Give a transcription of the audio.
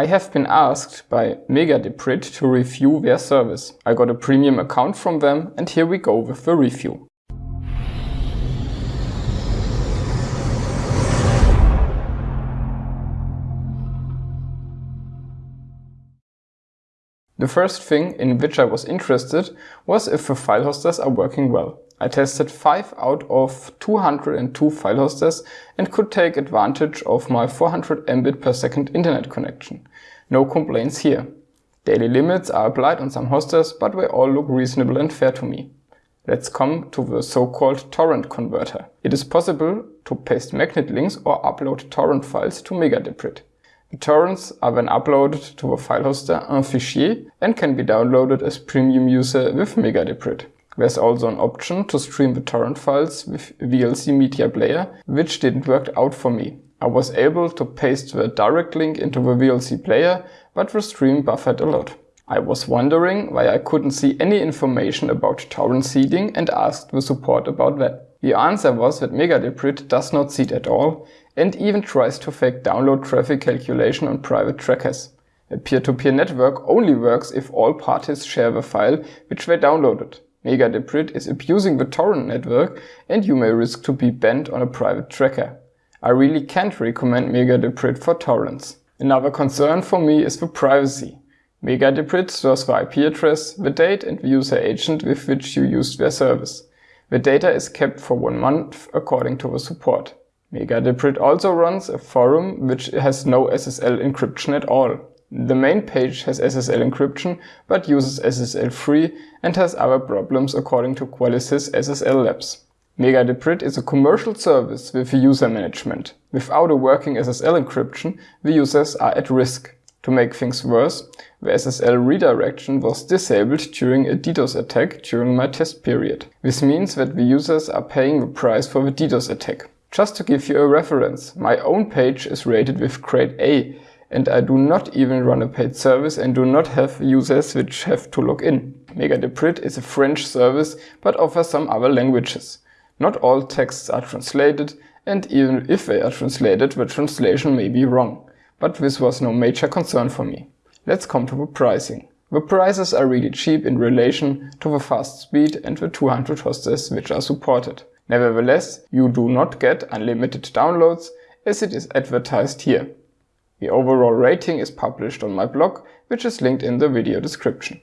I have been asked by Mega-Debrid to review their service. I got a premium account from them and here we go with the review. The first thing in which I was interested was if the file hosters are working well. I tested 5 out of 202 file hosters and could take advantage of my 400 Mbit per second internet connection. No complaints here. Daily limits are applied on some hosters, but they all look reasonable and fair to me. Let's come to the so-called torrent converter. It is possible to paste magnet links or upload torrent files to Mega-Debrid. The torrents are then uploaded to the file hoster 1fichier and can be downloaded as premium user with Mega-Debrid. There's also an option to stream the torrent files with VLC Media Player, which didn't work out for me. I was able to paste the direct link into the VLC player, but the stream buffered a lot. I was wondering why I couldn't see any information about torrent seeding and asked the support about that. The answer was that Mega-Debrid does not seed at all and even tries to fake download traffic calculation on private trackers. A peer-to-peer -peer network only works if all parties share the file which they downloaded. Mega-Debrid is abusing the torrent network and you may risk to be banned on a private tracker. I really can't recommend Mega-Debrid for torrents. Another concern for me is the privacy. Mega-Debrid stores the IP address, the date and the user agent with which you used their service. The data is kept for one month according to the support. Mega-Debrid also runs a forum which has no SSL encryption at all. The main page has SSL encryption but uses SSL free and has other problems according to Qualys SSL Labs. Mega-Debrid is a commercial service with user management. Without a working SSL encryption, the users are at risk. To make things worse, the SSL redirection was disabled during a DDoS attack during my test period. This means that the users are paying the price for the DDoS attack. Just to give you a reference, my own page is rated with grade A and I do not even run a paid service and do not have users which have to log in. Mega-Debrid is a French service but offers some other languages. Not all texts are translated and even if they are translated, the translation may be wrong. But this was no major concern for me. Let's come to the pricing. The prices are really cheap in relation to the fast speed and the 200 hosters which are supported. Nevertheless, you do not get unlimited downloads as it is advertised here. The overall rating is published on my blog, which is linked in the video description.